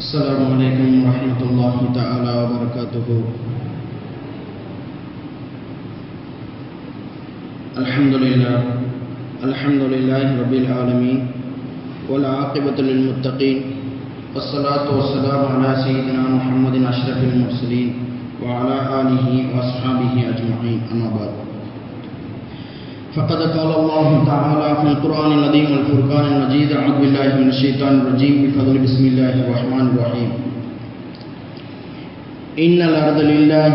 السلام علیکم ورحمۃ اللہ تعالی وبرکاتہ الحمد للہ الحمد للہ رب العالمین والعاقبۃ للمتقین والصلاة والسلام على سيدنا محمد اشرف المرسلين، وعلى آله وأصحابه أجمعين. أما بعد فقد قال الله تعالى في القرآن العظيم والفرقان المجيد، أعوذ بالله من الشيطان الرجيم، بفضل بسم الله الرحمن الرحيم. إن الأرض لله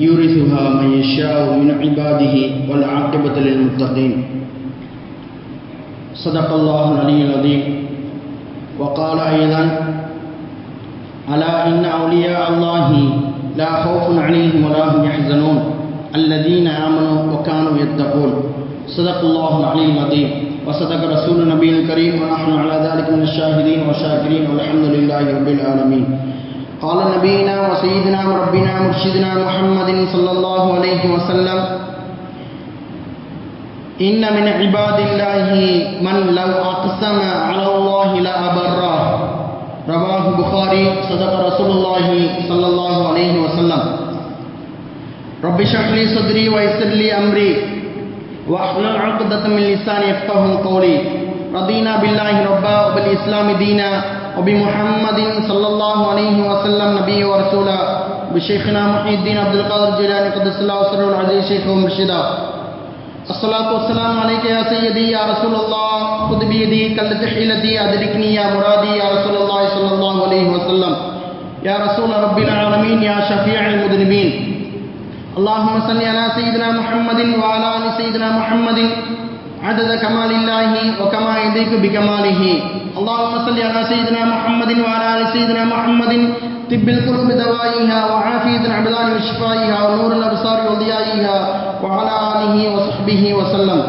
يورثها من يشاء من عباده والعاقبة للمتقين. صدق الله العلي العظيم. وقال أيضا ألا إن أولياء الله لا خوف عليهم ولا هم يحزنون. الذين آمنوا وكانوا يتقون. صدق اللہ علی العظیم. وصدق رسول نبی الکریم ونحن على ذلك من الشاہدین والشاکرین والحمد للہ رب العالمین. قال نبینا وسیدنا ربنا مرشدنا محمد صلی اللہ علیہ وسلم، ان من عباد اللہ من لو اقسم على اللہ لأبرہ رواہ بخاری، صدق رسول اللہ صلی اللہ علیہ وسلم. رب شکلی صدری ویسر لی امری. واحلل عقدة من لساني يفقه قولي. رضينا بالله ربا وبالإسلام دينا وبمحمد صلى الله عليه وسلم نبي ورسولا. بشيخنا محي الدين عبد القادر الجيلاني قدس الله سره العزيز شيخ ومرشدا. الصلاة والسلام عليك يا سيدي يا رسول الله. خذ بيدي كلت حيلتي، أدركني يا مرادي يا رسول الله صلى الله عليه وسلم. يا رسول رب العالمين، يا شفيع المذنبين. اللهم صل على سيدنا محمد وعلى ال سيدنا محمد عدد كمال الله وكما يليق بكماله اللهم صل على سيدنا محمد وعلى ال سيدنا محمد طب القلوب دوائها وعافية الأبدان وشفائها ونور الأبصار وضيائها وعلى آله وصحبه وسلم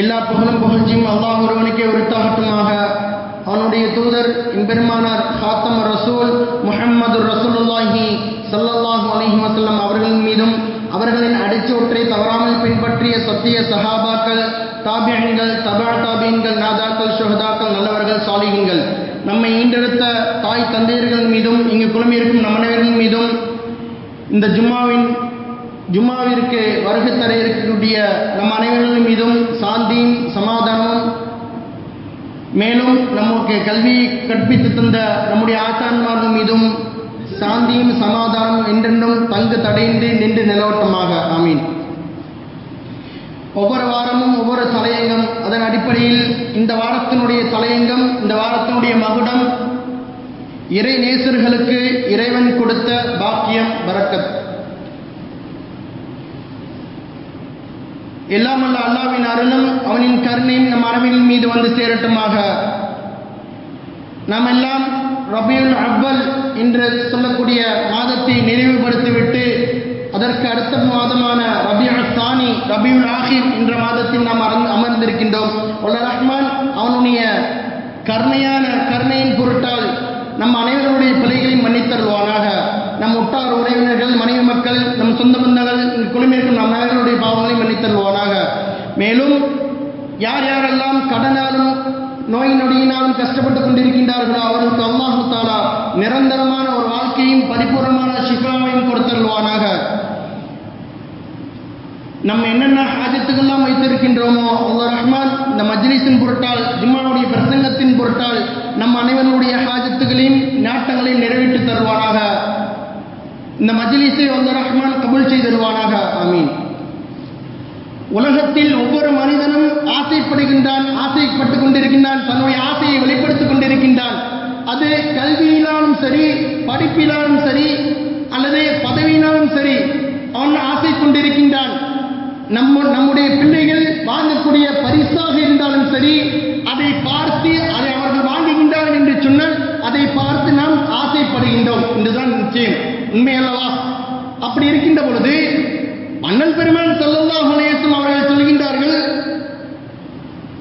எல்லா புகழும் புகழ்ச்சியும் அல்லாஹ் ஒருவனுக்கே உரித்தாகட்டுமாக அவனுடைய தூதர் இம்பெருமானார் ஹாத்தம் ரசூல் முஹம்மது ரசூலுல்லாஹி சல்லல்லாஹு அலைஹி வசல்லம் அவர்களின் மீதும் அவர்களின் அடிச்சோற்றை தவறாமல் பின்பற்றிய சத்திய சஹாபாக்கள் தாபியங்கள் தபா தாபியன்கள் நாதாக்கள் சுகதாக்கள் நல்லவர்கள் சாலிகங்கள் நம்மை ஈண்டெடுத்த தாய் தந்தையர்கள் மீதும் இங்கு குழுமியிருக்கும் நம் மீதும் இந்த ஜும்மாவின் ஜும்மாவிற்கு வருகை தர இருக்கக்கூடிய நம் அனைவர்கள் மீதும் சாந்தியும் சமாதானமும் மேலும் நமக்கு கல்வியை கற்பித்து தந்த நம்முடைய ஆச்சான்மார்கள் மீதும் சாந்தியும் சமாதானம் என்றென்றும் தங்கு தடையின்றி நின்று நிலவட்டமாக. ஆமீன். ஒவ்வொரு வாரமும் ஒவ்வொரு தலையங்கம் அதன் அடிப்படையில் இந்த வாரத்தினுடைய தலையங்கம் இந்த வாரத்தினுடைய மகுடம் இறை நேசர்களுக்கு இறைவன் கொடுத்த பாக்கியம் பரக்கத். எல்லாம் அல்ல அல்லாவின் அருளும் அவனின் கருணையும் நம் அரபின் மீது வந்து சேரட்டுமாக. நாம் எல்லாம் ரபியுல் அவ்வல் என்று சொல்லக்கூடிய மாதத்தை நிறைவுபடுத்திவிட்டு அதற்கு அடுத்த மாதமான ரபியுல் சானி ரபியுல் ஆஹிர் என்ற மாதத்தில் நாம் அமர்ந்திருக்கின்றோம். உள்ள ரஹ்மான் அவனுடைய கருணையான கருணையின் பொருட்டால் நம் அனைவருடைய பிழைகளையும் மன்னித்தருவானாக நம் உட்டார் உறவினர்கள் மனைவி மக்கள் நம் சொந்த பந்தங்கள் குழுமியிருக்கும் நம் அனைவருடைய பாவங்களையும் மன்னித்தருவானாக மேலும் யார் யாரெல்லாம் கடனாலும் நோய் நொடியினாலும் கஷ்டப்பட்டு கொண்டிருக்கின்றார்களோ அவர்களுக்கு அல்லாஹு தாலா நிரந்தரமான ஒரு வாழ்க்கையும் பரிபூர்ணமான சிஃபாவையும் கொடுத்தருவானாக நம்ம என்னென்ன ஹாஜத்துக்கெல்லாம் வைத்திருக்கின்றோமோ அல்லா ரஹ்மான் இந்த மஜ்லிஸின் பொருட்டால் ஜும்மாவுடைய பிரசங்கத்தின் பொருட்டால் நம் அனைவருடைய ஹாஜத்துகளையும் நாட்டங்களையும் நிறைவேற்றி தருவானாக. இந்த மஜ்லிஸை அல்லா ரஹ்மான் கபுல் செய்திருவானாக ஆமீன். உலகத்தில் ஒவ்வொரு மனிதனும் ஆசைப்படுகின்றான் ஆசைப்பட்டு கொண்டிருக்கின்றான் தன்னுடைய ஆசையை வெளிப்படுத்திக் கொண்டிருக்கின்றான். அது கல்வியினாலும் சரி படிப்பினாலும் சரி அல்லது பதவியினாலும் சரி அவன் ஆசை கொண்டிருக்கின்றான். நம்ம நம்முடைய பிள்ளைகள் வாங்கக்கூடிய பரிசாக இருந்தாலும் சரி அதை பார்த்து அதை அவர்கள் வாங்குகின்றார்கள் என்று சொன்னால் அதை பார்த்து நாம் ஆசைப்படுகின்றோம். என்றுதான் நிச்சயம். உண்மை அல்லவா அப்படி இருக்கின்ற பொழுது மன்னன் பெருமான் செல்லல்லா நேசம் அவர்கள் சொல்கின்றார்கள்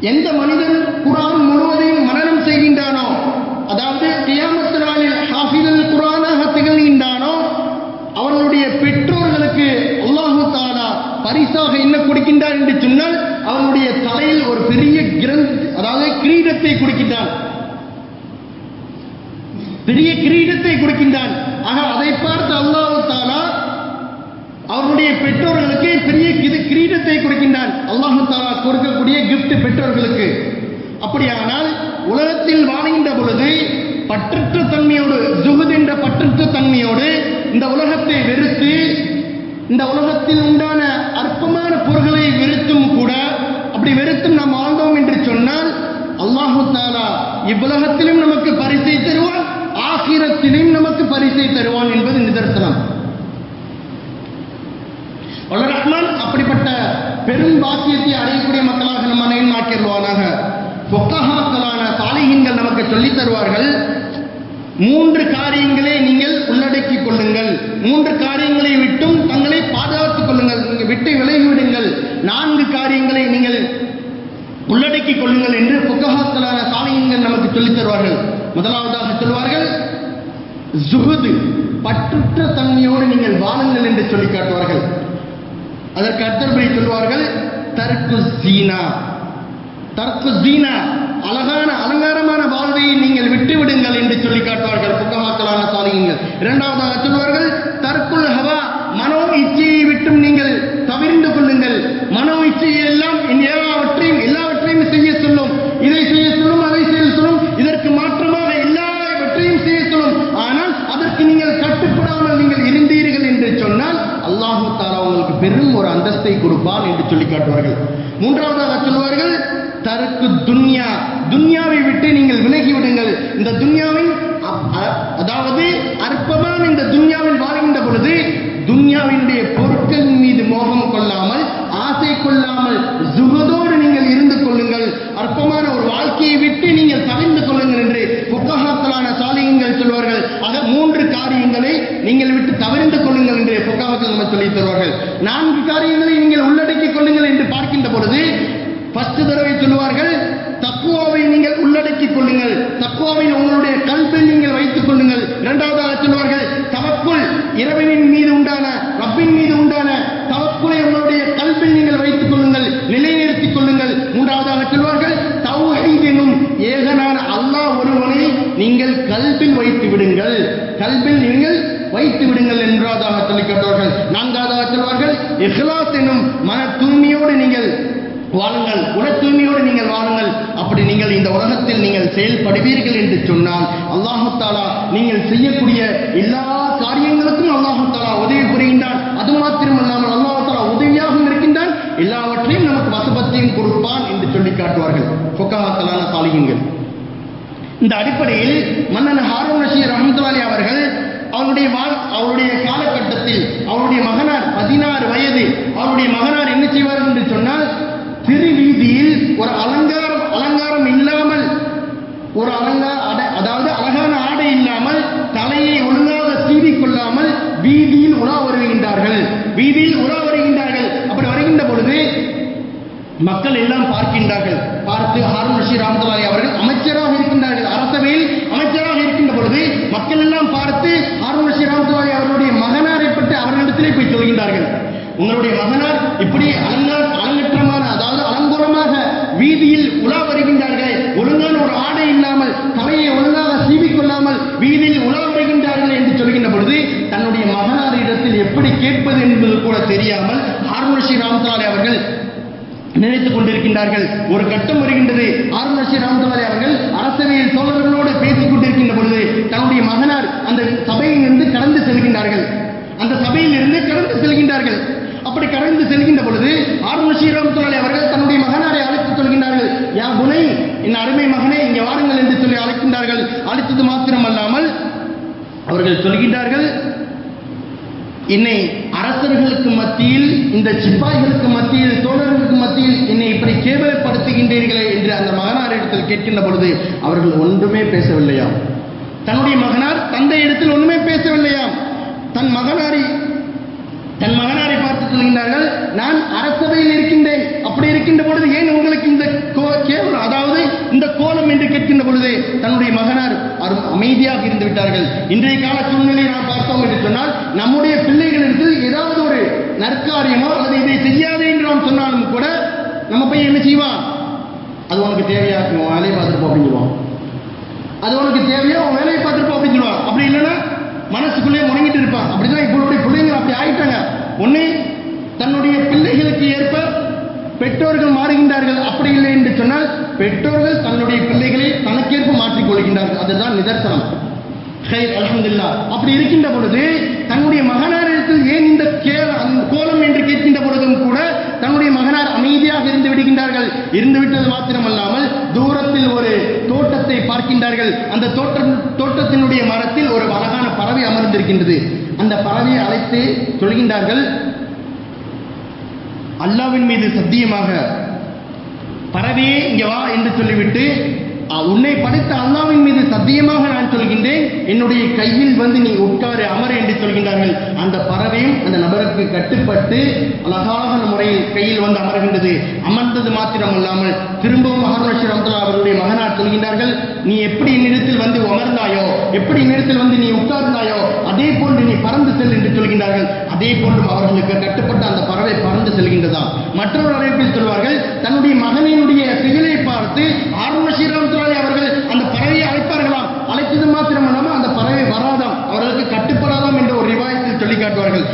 எந்த மனிதன் குரான் முழுவதையும் மனனம் செய்கின்றானோ அதாவது கியாமத்து பரிசாக என்ன கொடுக்கின்றார் என்று சொன்னால் அவனுடைய தலையில் ஒரு பெரிய கிரந்த் அதாவது கிரீடத்தை கொடுக்கின்றான் பெரிய கிரீடத்தை கொடுக்கின்றான் ஆக அதை பார்த்து அல்லாஹு தாலா அவருடைய பெற்றோர்களுக்கு பெரிய கிரீடத்தை கொடுக்கின்றான் அல்லாஹு தாலா கொடுக்கக்கூடிய கிஃப்ட் பெற்றோர்களுக்கு. அப்படியானால் உலகத்தில் வாழ்கின்ற பொழுது பற்றற்ற தன்மையோடு ஜுகுத் என்ற பற்றற்ற தன்மையோடு இந்த உலகத்தை வெறுத்து இந்த உலகத்தில் உண்டான அற்பமான பொருள்களை வெறுத்தும் கூட அப்படி வெறுத்தும் நாம் வாழ்ந்தோம் என்று சொன்னால் அல்லாஹு தாலா இவ்வுலகத்திலும் நமக்கு பரிசை தருவான் ஆகிரத்திலும் நமக்கு பரிசை தருவான் என்பது நிதர்சனம். வல்ல ரஹ்மான் அப்படிப்பட்ட பெரும் பாக்கியத்தை அடையக்கூடிய மக்களாக நம்ம அனைவரும் ஆக்கிடுவானாக பொக்கஹாக்களான சாலிகின்கள் நமக்கு சொல்லித் தருவார்கள் மூன்று காரியங்களை நீங்கள் உள்ளடக்கிக் கொள்ளுங்கள். மூன்று காரியங்களை விட்டும் தங்களை பாதுகாத்துக் கொள்ளுங்கள். நீங்கள் விட்டு விலகிவிடுங்கள். நான்கு காரியங்களை நீங்கள் உள்ளடக்கிக் கொள்ளுங்கள் என்று புக்கஹாக்களான சாலிகின்கள் நமக்கு சொல்லித் தருவார்கள். முதலாவதாக சொல்வார்கள் ஜுகுது பற்றுற்ற தன்மையோடு நீங்கள் வாழுங்கள் என்று சொல்லி காட்டுவார்கள். அதற்கு அடுத்தபடி சொல்வார்கள் தர்க்கு சீனா தர்க்கு சீனா அழகான அலங்காரமான வாழ்வை நீங்கள் விட்டுவிடுங்கள் என்று சொல்லி காட்டுவார்கள் புக்கமாக்கலான சாலிகள் இரண்டாவதாக சொல்வார்கள் தற்குள் ஹவா மனோ இச்சையை விட்டும் நீங்கள் தவிர்ந்து கொள்ளுங்கள். மனோ இச்சையை எல்லாம் எல்லாவற்றையும் எல்லாவற்றையும் செய்ய சொல்லும். இதை செய்ய சொல்லும் அதை செய்ய சொல்லும். இதற்கு மாற்றமாக எல்லாவற்றையும் செய்ய சொல்லும். ஆனால் அதற்கு நீங்கள் கட்டுப்படாமல் நீங்கள் இருந்தீர்கள் என்று சொன்னால் அல்லாஹு தாலா உங்களுக்கு பெரும் ஒரு அந்தஸ்தை கொடுப்பான் என்று சொல்லி காட்டுவார்கள். மூன்றாவதாக சொல்வார்கள் தருக்கு துன்யா. துன்யாவை விட்டு நீங்கள் விலகி விடுங்கள் இந்த துன்யாவின் அதாவது அற்பமான இந்த துன்யாவில் வாழ்கின்ற பொழுது துன்யாவினுடைய பொருட்கள் மீது மோகம் கொள்ளாமல் ஆசை கொள்ளாமல் ஜுகதோடு நீங்கள் இருந்து கொள்ளுங்கள் அற்பமான ஒரு வாழ்க்கையை விட்டு நீங்கள் தவிர்ந்து கொள்ளுங்கள் என்று புக்ககாக்களான சாலிகங்கள் சொல்வார்கள் ஆக மூன்று காரியங்களை நீங்கள் விட்டு தவிர்ந்து கொள்ளுங்கள் என்று புக்ககாக்கள் நம்ம சொல்லி தருவார்கள் நான்கு காரியங்களை நீங்கள் உள்ளடக்கிக் கொள்ளுங்கள் என்று பார்க்கின்ற பொழுது ஃபர்ஸ்ட் தடவை சொல்லுவார்கள் தக்குவாவை நீங்கள் உள்ளடக்கிக் கொள்ளுங்கள் தக்குவாவை உங்களுடைய கல்வியில் நீங்கள் வைத்துக் கொள்ளுங்கள் இரண்டாவதாக சொல்வார்கள் தவக்குள் இறைவனின் மீது உண்டான ரப்பின் மீது உண்டான தவக்குலை உங்களுடைய கல்வியில் நீங்கள் வைத்துக் கொள்ளுங்கள் நிலைநிறுத்திக் கொள்ளுங்கள் மூன்றாவதாக சொல்வார்கள் தௌஹீத் எனும் ஏகனான அல்லாஹ் ஒருவனை நீங்கள் கல்பில் வைத்து விடுங்கள் கல்பில் நீங்கள் வைத்து விடுங்கள் என்றாதாக சொல்லி கேட்டார்கள் நான்காவதாக சொல்வார்கள் இஹ்லாஸ் எனும் மன தூய்மையோடு நீங்கள் வாழுங்கள் உட தூய்மையோடு நீங்கள் வாழுங்கள் அப்படி நீங்கள் இந்த உலகத்தில் நீங்கள் செயல்படுவீர்கள் என்று சொன்னால் அல்லாஹு தாலா நீங்கள் செய்யக்கூடிய எல்லா காரியங்களுக்கும் அல்லாஹு தாலா உதவி புரிகின்றான் அது மாத்திரமல்லாமல் அல்லாஹு தாலா உதவியாகவும் இருக்கின்றான் எல்லாவற்றையும் நமக்கு வசபத்தையும் கொடுப்பான் என்று சொல்லி காட்டுவார்கள். பொக்காத்தலான சாலிகங்கள் இந்த அடிப்படையில் மன்னன் ஹாரூன் ரஷீத் ரஹமத்துல்லாலி அவர்கள் அவருடைய வாழ் அவருடைய காலகட்டத்தில் அவருடைய மகனார் பதினாறு வயது அவருடைய மகனார் என்ன செய்வார் என்று சொன்னால் திருவீதியில் ஒரு அலங்காரம் அலங்காரம் இல்லாமல் ஒரு அலங்கார அட- அதாவது அழகான ஆடை இல்லாமல் தலையை ஒழுங்காக சீவிக் கொள்ளாமல் வீதியில் உலா வருகின்றார்கள். வீதியில் உலா வருகின்றார்கள். அப்படி வருகின்ற பொழுது மக்கள் எல்லாம் பார்க்கின்றார்கள். பார்த்து ஹாரூன் ரஷீத் ராமத்துல்லாரி அவர்கள் அமைச்சராக இருக்கின்றார்கள். அரசவையில் அமைச்சராக இருக்கின்ற பொழுது மக்கள் எல்லாம் பார்த்து ஹாரூன் ரஷீத் ராமத்துல்லாரி அவர்களுடைய மகனாரை பற்றி அவர்களிடத்திலே போய் சொல்கின்றார்கள். உங்களுடைய மகனார் இப்படி அலங்கார அலங்கற்றமான அதாவது அலங்கோலமாக வீதியில் உலா வருகின்றார்கள். ஒழுங்கான ஒரு ஆடை இல்லாமல் தலையை ஒழுங்காக சீவிக்கொள்ளாமல் வீதியில் உலா வருகின்றார்கள் என்று சொல்கின்ற பொழுது தன்னுடைய மகனாரிடத்தில் எப்படி கேட்பது என்பது கூட தெரியாமல் ஹாரூன் ஸ்ரீ ராமத்துல்லாரி அவர்கள் நினைத்துக் கொண்டிருக்கின்றார்கள். ஒரு கட்டம் வருகின்றது. ஆறுநர்ஷி ராமதுல்லாரி அவர்கள் அரசவையில் தோழர்களோடு பேசிக் கொண்டிருக்கின்ற பொழுது தன்னுடைய மகனார் அந்த சபையிலிருந்து கடந்து செல்கின்றார்கள். அந்த சபையிலிருந்து கடந்து செல்கின்றார்கள். அப்படி கடந்து செல்கின்ற பொழுது ஆறுநர்ஷி ராமதுல்லாரி அவர்கள் தன்னுடைய மகனாரை அழைத்துச் சொல்கின்றார்கள். யா குணை என் அருமை மகனே இங்கே வாருங்கள் என்று சொல்லி அழைக்கின்றார்கள். அழைத்தது மாத்திரமல்லாமல் அவர்கள் சொல்கின்றார்கள் என்னை அரசர்களுக்கு மத்தியில் இந்த சிப்பாய்களுக்கு மத்தியில் தோழர்களுக்கு மத்தியில் என்னை இப்படி கேவலப்படுத்துகின்றீர்களே என்று அந்த மகனாரிடத்தில் கேட்கின்ற பொழுது அவர்கள் ஒன்றுமே பேசவில்லையாம். தன்னுடைய மகனார் தந்தை இடத்தில் ஒன்றுமே பேசவில்லையாம். தன் மகனாரை தன் மகனாரை பார்த்து சொல்கின்றார்கள் நான் அரசவையில் இருக்கின்றேன். அப்படி இருக்கின்ற பொழுது ஏன் உங்களுக்கு இந்த கோ- கேவலம் அதாவது இந்த கோலம் என்று கேட்கின்ற பொழுது தன்னுடைய மகனார் அரு- அமைதியாக இருந்து விட்டார்கள். இன்றைய கால சூழ்நிலையை நாம் பார்த்தோம் என்று சொன்னால் நம்முடைய பிள்ளைகளிடத்தில் ஏதாவது ஒரு நற்காரியமோ அல்லது இதை செய்யாதே என்று நாம் சொன்னாலும் கூட நம்ம போய் என்ன செய்வான்? அது உனக்கு தேவையா? வேலையை பார்த்துருப்போம் அப்படின்னு சொல்லுவான். அது உனக்கு தேவையா? உன் வேலையை பார்த்துருப்போம் அப்படின்னு சொல்லுவான். அப்படி இல்லைன்னா மனசுக்குள்ளே முடங்கிட்டு இருப்பான் அப்படிதான் இவங்களுடைய பிள்ளைங்க அப்படி ஆயிட்டாங்க. ஒண்ணு தன்னுடைய பிள்ளைகளுக்கு ஏற்ப பெற்றோர்கள் மாறுகின்றார்கள். அப்படி இல்லை என்று சொன்னால் பெற்றோர்கள் தன்னுடைய பிள்ளைகளை தனக்கேற்ப மாற்றிக் கொள்கின்றார்கள். அதுதான் நிதர்சனம். ஹைர் அப்படி இருக்கின்ற பொழுது தன்னுடைய நேரத்தில் ஏன் இந்த கோலம் என்று கேட்கின்ற பொழுதும் கூட தன்னுடைய மகனார் அமைதியாக இருந்து விடுகின்றார்கள். இருந்து விட்டது மாத்திரமல்லாமல் தூரத்தில் ஒரு தோட்டத்தை பார்க்கின்றார்கள். அந்த தோட்டம் தோட்டத்தினுடைய மரத்தில் ஒரு அழகான பறவை அமர்ந்திருக்கின்றது. அந்த பறவையை அழைத்து சொல்கின்றார்கள் அல்லாவின் மீது சத்தியமாக பறவையே இங்க வா என்று சொல்லிவிட்டு உன்னை படைத்த அல்லாவின் மீது சத்தியமாக நான் சொல்கின்றேன். என்னுடைய கையில் வந்து நீ உட்காரு அமர என்று சொல்கின்றார்கள். அந்த பறவையும் அந்த நபருக்கு கட்டுப்பட்டு அழகான முறையில் கையில் வந்து அமர்கின்றது. அமர்ந்தது மாத்திரம் அல்லாமல் திரும்பவும் மகாராஷ்டிர அப்துல்லா அவருடைய மகனார் சொல்கின்றார்கள் நீ எப்படி என்னிடத்தில் வந்து அமர்ந்தாயோ எப்படி என்னிடத்தில் வந்து நீ உட்கார்ந்தாயோ அதே போன்று நீ பறந்து செல் என்று சொல்கின்றார்கள். அதே போன்றும் அவர்களுக்கு கட்டுப்பட்ட அந்த பறவை பறந்து செல்கின்றதாம். மற்றொரு அழைப்பில் சொல்வார்கள் தன்னுடைய மகனினுடைய செயலை பார்த்து ஆர்வ ஸ்ரீராமத்துலாரி அவர்கள் அந்த பறவையை அழைப்பார்களாம். அழைத்தது மாத்திரமல்லாமல் அந்த பறவை வராதாம். அவர்களுக்கு கட்டுப்படாதாம் என்ற ஒரு ரிவாயத்தில் சொல்லி காட்டுவார்கள்.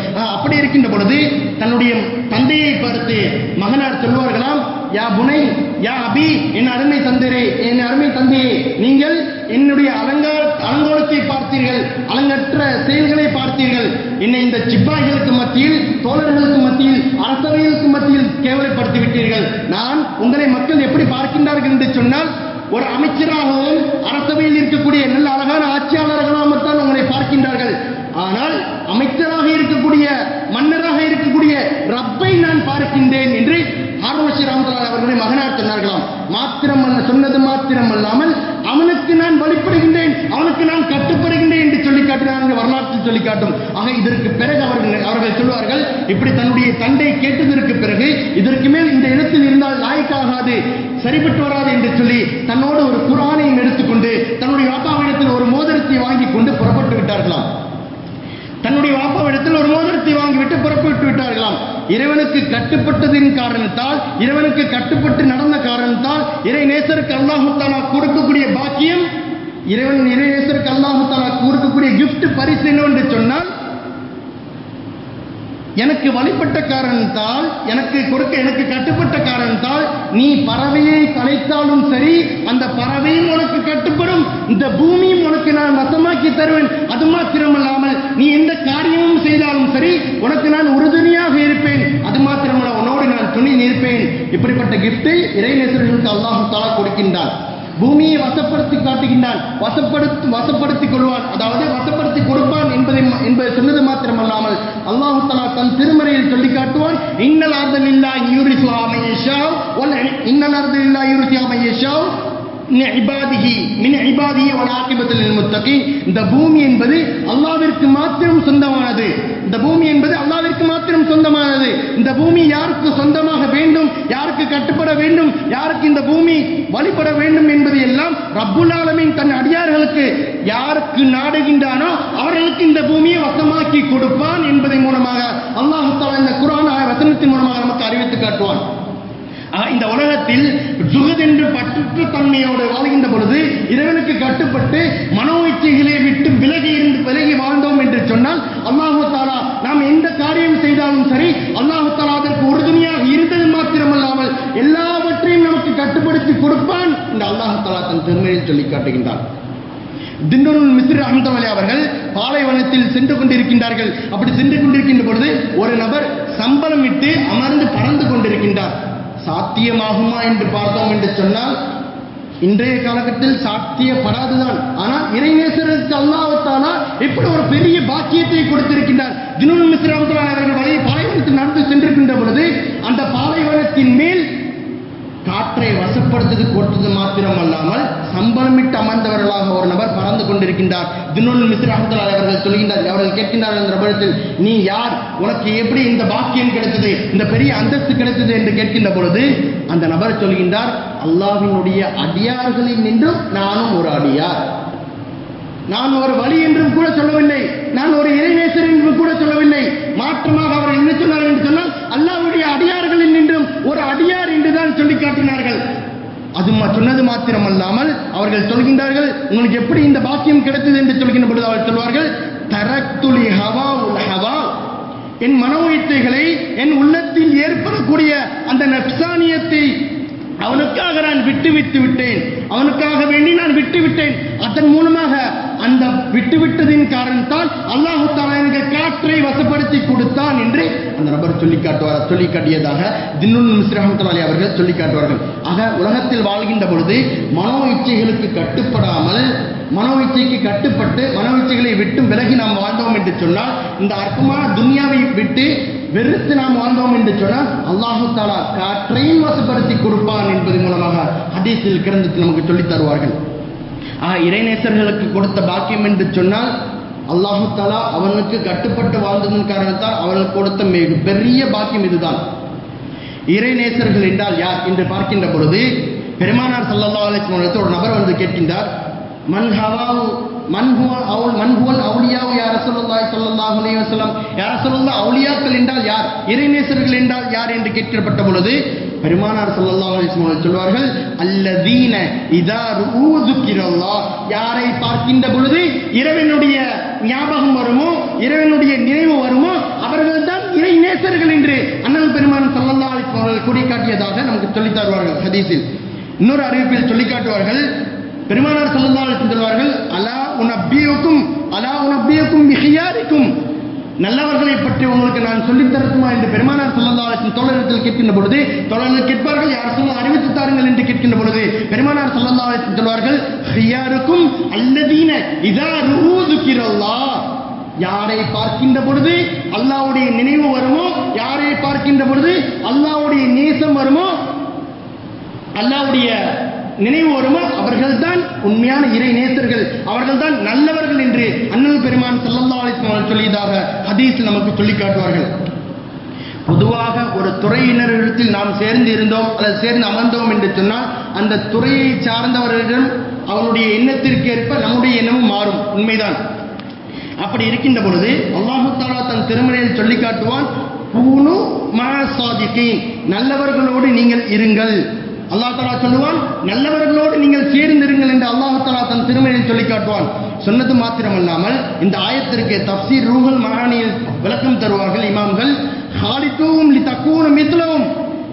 அப்படி இருக்கின்ற பொழுது தன்னுடைய தந்தையை பார்த்து மகனார் சொல்வார்களாம் யா புனை யா அபி என் அருமை தந்தரே என் அருமை தந்தையே நீங்கள் என்னுடைய அலங்கார அலங்கோலத்தை பார்த்தீர்கள் அலங்கற்ற செயல்களை பார்த்தீர்கள். என்னை இந்த சிப்பாய்களுக்கு மத்தியில் தோழர்களுக்கு மத்தியில் அரசவைகளுக்கு மத்தியில் கேவலப்படுத்தி விட்டீர்கள். நான் உங்களை மக்கள் எப்படி பார்க்கின்றார்கள் என்று சொன்னால் ஒரு அமைச்சராகவும் அரசவையில் இருக்கக்கூடிய நல்ல அழகான ஆட்சியாளர்களாகத்தான் உங்களை பார்க்கின்றார்கள். ஆனால் அமைச்சராக இருக்கக்கூடிய மன்னராக இருக்கக்கூடிய ரப்பை நான் பார்க்கின்றேன் என்று ஆர்வசி ராமதாஸ் அவர்களுடைய மகனார் சொன்னார்களாம் மாத்திரம் அல்ல சொன்னது மாத்திரம் அல்லாமல் அவனுக்கு நான் வழிபடுகின்றேன் அவனுக்கு நான் கட்டுப்படுகின்றேன் என்று சொல்லி காட்டினார்கள் வரலாற்றில் சொல்லி காட்டும் ஆக இதற்கு பிறகு அவர்கள் அவர்கள் சொல்வார்கள் இப்படி தன்னுடைய தந்தை கேட்டதற்கு பிறகு இதற்கு மேல் இந்த இடத்தில் இருந்தால் லாய்க்காகாது சரிபட்டு வராது என்று சொல்லி தன்னோடு ஒரு குரானையும் எடுத்துக்கொண்டு தன்னுடைய வாப்பாவிடத்தில் ஒரு மோதிரத்தை வாங்கி கொண்டு புறப்பட்டு விட்டார்களாம். தன்னுடைய வாப்பாவிடத்தில் ஒரு மோதிரத்தை வாங்கிவிட்டு புறப்பட்டு விட்டார்களாம் இறைவனுக்கு கட்டுப்பட்டதின் காரணத்தால் இறைவனுக்கு கட்டுப்பட்டு நடந்த காரணத்தால் இறை நேசருக்கு அல்லாஹு கொடுக்கக்கூடிய பாக்கியம் இறைவன் இறை நேசருக்கு அல்லாஹு கொடுக்கக்கூடிய கிஃப்ட் பரிசு என்று சொன்னால் எனக்கு வழிபட்ட காரணத்தால் எனக்கு கொடுக்க எனக்கு கட்டுப்பட்ட காரணத்தால் நீ பறவையை கலைத்தாலும் சரி அந்த பறவையும் உனக்கு கட்டுப்படும் இந்த பூமியும் உனக்கு நான் வசமாக்கி தருவேன். அது மாத்திரமல்லாமல் நீ எந்த காரியமும் செய்தால் உனக்கு நான் உறுதுணையாக இருப்பேன். அது மாத்திரமல்ல உன்னோடு நான் துணி நிற்பேன். இப்படிப்பட்ட கிஃப்டை இறைநேசர்களுக்கு அல்லாஹு தாலா கொடுக்கின்றான். பூமியை வசப்படுத்தி காட்டுகின்றான். வசப்படுத்தி வசப்படுத்திக் கொள்வான். அதாவது வசப்படுத்தி கொடுப்பான் என்பதை என்பதை சொன்னது மாத்திரமல்லாமல் அல்லாஹு தலா தன் திருமறையில் சொல்லி காட்டுவான். இன்னல் அர்தல் இல்லா யூரிசு இன்னல் அர்தல் இல்லா யூரிசு அமையஷாவ் மின் இபாதிஹி வல் ஆகிபத்துல் லில் முத்தகீன் இந்த பூமி என்பது அல்லாஹ்விற்கு மாத்திரம் சொந்தமானது. இந்த பூமி என்பது அல்லாஹ்விற்கு மாத்திரம் சொந்தமானது. இந்த பூமி யாருக்கு சொந்தமாக வேண்டும் யாருக்கு கட்டுப்பட வேண்டும் யாருக்கு இந்த பூமி வழிபட வேண்டும் என்பது எல்லாம் ரப்புல் ஆலமீன் தன் அடியார்களுக்கு யாருக்கு நாடுகின்றானோ அவர்களுக்கு இந்த பூமியை வசமாக்கி கொடுப்பான் என்பதன் மூலமாக அல்லாஹ் இந்த குரான் ஆய வசனத்தின் மூலமாக நமக்கு அறிவித்து காட்டுவான். இந்த உலகத்தில் சுகதென்று பற்று தன்மையோடு வாழ்கின்ற பொழுது இறைவனுக்கு கட்டுப்பட்டு மனோ இச்சைகளை விட்டு விலகி இருந்து விலகி வாழ்ந்தோம் என்று சொன்னால் அல்லாஹு தாலா நாம் எந்த காரியம் செய்தாலும் சரி அல்லாஹு தாலா அதற்கு உறுதுணையாக இருந்தது மாத்திரமல்லாமல் எல்லாவற்றையும் நமக்கு கட்டுப்படுத்தி கொடுப்பான் இந்த அல்லாஹு தாலா தன் திருமையில் சொல்லி காட்டுகின்றான். திண்டுருள் மிஸ்ரி அகமதவலி அவர்கள் பாலைவனத்தில் சென்று கொண்டிருக்கின்றார்கள். அப்படி சென்று கொண்டிருக்கின்ற பொழுது ஒரு நபர் சம்பளம் விட்டு அமர்ந்து பறந்து கொண்டிருக்கின்றார். சாத்தியமாகுமா என்று பார்த்தோம் என்று சொன்னால் இன்றைய காலகட்டத்தில் சாத்தியப்படாதுதான். ஆனால் இறைநேசருக்கு அல்லாஹ்தாலா இப்படி ஒரு பெரிய பாக்கியத்தை கொடுத்திருக்கின்றார். தினுல் மிஸ்ரி அவர்கள் வழி பாலைவனத்தில் நடந்து சென்றிருக்கின்ற பொழுது அந்த பாலைவனத்தின் மேல் காற்றை வசப்படுத்தது கொடுத்தது மாத்திரம் அல்லாமல் சம்பளமிட்டு அமர்ந்தவர்களாக ஒரு நபர் பறந்து கொண்டிருக்கின்றார். தினுல் மிஸ்ர் அஹமதுல்லாஹி அவர்கள் சொல்கின்றார் அவர்கள் கேட்கின்றார்கள் என்ற நபரத்தில் நீ யார்? உனக்கு எப்படி இந்த பாக்கியம் கிடைத்தது? இந்த பெரிய அந்தஸ்து கிடைத்தது? என்று கேட்கின்ற பொழுது அந்த நபர் சொல்கின்றார் அல்லாவினுடைய அடியார்களில் நின்றும் நானும் ஒரு அடியார். நான் ஒரு வழி என்றும் கூட சொல்லவில்லை. நான் ஒரு இறைநேசர் என்றும் கூட சொல்லவில்லை. மாற்றமாக அவர் என்ன சொன்னார் என்று சொன்னால் அல்லாவுடைய அடியார்களில் நின்றும் ஒரு அடியார் குரான் சொல்லி காட்டினார்கள். அது சொன்னது மாத்திரம் மாத்திரமல்லாமல் அவர்கள் சொல்கின்றார்கள் உங்களுக்கு எப்படி இந்த பாக்கியம் கிடைத்தது? என்று சொல்கின்ற பொழுது அவர்கள் சொல்வார்கள் தரத்துலி ஹவா உல் ஹவா என் மன உயர்த்தைகளை என் உள்ளத்தில் ஏற்படக்கூடிய அந்த நப்சானியத்தை அவனுக்காக நான் விட்டு விட்டு விட்டேன். அவனுக்காக வேண்டி நான் விட்டு விட்டேன் அதன் மூலமாக அந்த விட்டு விட்டதின் காரணத்தால் அல்லாஹு தாலா எனக்கு காற்றை வசப்படுத்தி கொடுத்தான் என்று அந்த நபர் சொல்லி காட்டுவார்? சொல்லி காட்டியதாக தின்னுல் மிஸ்ரஹமத்துல்லாலி அவர்கள் சொல்லி காட்டுவார்கள். ஆக உலகத்தில் வாழ்கின்ற பொழுது மனோ இச்சைகளுக்கு கட்டுப்படாமல் மனோ இச்சைக்கு கட்டுப்பட்டு மனோ இச்சைகளை விட்டு விலகி நாம் வாழ்ந்தோம் என்று சொன்னால் இந்த அற்பமான துன்யாவை விட்டு வெறுத்து நாம் வாழ்ந்தோம் என்று சொன்னால் அல்லாஹு தாலா காற்றையும் வசப்படுத்தி கொடுப்பான் என்பது மூலமாக ஹதீஸில் கிரந்தத்தில் நமக்கு சொல்லித் தருவார்கள். இறைநேசர்களுக்கு கொடுத்த பாக்கியம் என்று சொன்னால் அல்லாஹு தாலா அவனுக்கு கட்டுப்பட்டு வாழ்ந்ததன் காரணத்தால் அவனுக்கு கொடுத்த மிக பெரிய பாக்கியம் இதுதான். இறைநேசர்கள் என்றால் யார் என்று பார்க்கின்ற பொழுது பெருமானார் சல்லா அலிஸ்மத்து ஒரு நபர் வந்து கேட்கின்றார் மன் ஹவாவு மன் ஹுவ அவுல் மன் ஹுவல் அவுலியாவு யா ரசூலுல்லாஹி ஸல்லல்லாஹு அலைஹி வஸல்லம்? ரசூலுல்லாஹ் என்றால் யார்? இறைநேசர்கள் என்றால் யார் என்று கேட்கப்பட்ட பொழுது பெருமானார் ஸல்லல்லாஹு அலைஹி வஸல்லம் சொல்வார்கள் அல்லதீன இதா ஊதுக்கிறல்லா யாரை பார்க்கின்ற பொழுது இறைவனுடைய ஞாபகம் வருமோ இறைவனுடைய நினைவு வருமோ அவர்கள் தான் இறை நேசர்கள் என்று அண்ணன் பெருமான் ஸல்லல்லாஹு அலைஹி வஸல்லம் அவர்கள் கூறி காட்டியதாக நமக்கு சொல்லித் தருவார்கள் ஹதீஸில். இன்னொரு அறிவிப்பில் சொல்லி காட்டுவார்கள் பெருமானார் ஸல்லல்லாஹு அலைஹி வஸல்லம் சொல்வார்கள் அலா உனப்பியுக்கும் அலா உனப்பியுக்கும் பிஹியாரிக்கும் நல்லவர்களை பற்றி உங்களுக்கு நான் சொல்லித் தரட்டுமா என்று பெருமானார் ஸல்லல்லாஹு தோழரிடத்தில் கேட்கின்ற பொழுது தோழர்கள் கேட்பார்கள் யார் சொல்ல அறிவித்து தாருங்கள் என்று கேட்கின்ற பொழுது பெருமானார் ஸல்லல்லாஹு சொல்வார்கள் ஹியாருக்கும் அல்லதீன இதா ரூதுக்கிறல்லா யாரை பார்க்கின்ற பொழுது அல்லாவுடைய நினைவு வருமோ யாரை பார்க்கின்ற பொழுது அல்லாவுடைய நேசம் வருமோ அல்லாவுடைய நினைவு வருமோ அவர்கள்தான் உண்மையான இறை நேசர்கள். அவர்கள்தான் நல்லவர்கள் என்று அண்ணல் பெருமான் ஸல்லல்லாஹு அலைஹி சொல்லியதாக ஹதீஸில் நமக்கு சொல்லி காட்டுவார்கள். பொதுவாக ஒரு துறையினரிடத்தில் நாம் சேர்ந்து இருந்தோம் அல்லது சேர்ந்து அமர்ந்தோம் என்று சொன்னால் அந்த துறையை சார்ந்தவர்களிடம் அவனுடைய எண்ணத்திற்கு ஏற்ப நம்முடைய எண்ணமும் மாறும். உண்மைதான். அப்படி இருக்கின்ற பொழுது அல்லாஹு தாலா தன் திருமணையில் சொல்லி காட்டுவான் பூனு மசாதிகீன் நல்லவர்களோடு நீங்கள் இருங்கள். அல்லாஹ் தாலா சொல்லுவான் நல்லவர்களோடு நீங்கள் சேர்ந்திருங்கள் என்று அல்லாஹ் தலா தன் திருமறையில் சொல்லி காட்டுவான். சொன்னது மாத்திரமல்லாமல் இந்த ஆயத்திற்கு தப்சீர் ரூஹல் மகானியில் விளக்கம் தருவார்கள் இமாம்கள் ஹாலித்தூவும் லி தக்கூன மித்லவும்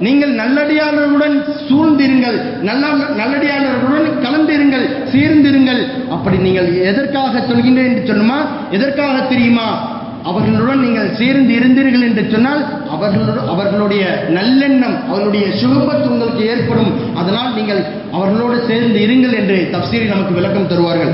நீங்கள் நல்லடியாளர்களுடன் சூழ்ந்திருங்கள் நல்ல நல்லடியாளர்களுடன் கலந்திருங்கள் சேர்ந்திருங்கள். அப்படி நீங்கள் எதற்காக சொல்கின்றேன் என்று சொல்லுமா? எதற்காக தெரியுமா? அவர்களுடன் நீங்கள் சேர்ந்து இருந்தீர்கள் என்று சொன்னால் அவர்களோடு அவர்களுடைய நல்லெண்ணம் அவர்களுடைய சுகபத் உங்களுக்கு ஏற்படும். அதனால் நீங்கள் அவர்களோடு சேர்ந்து இருங்கள் என்று தப்சீரில் நமக்கு விளக்கம் தருவார்கள்.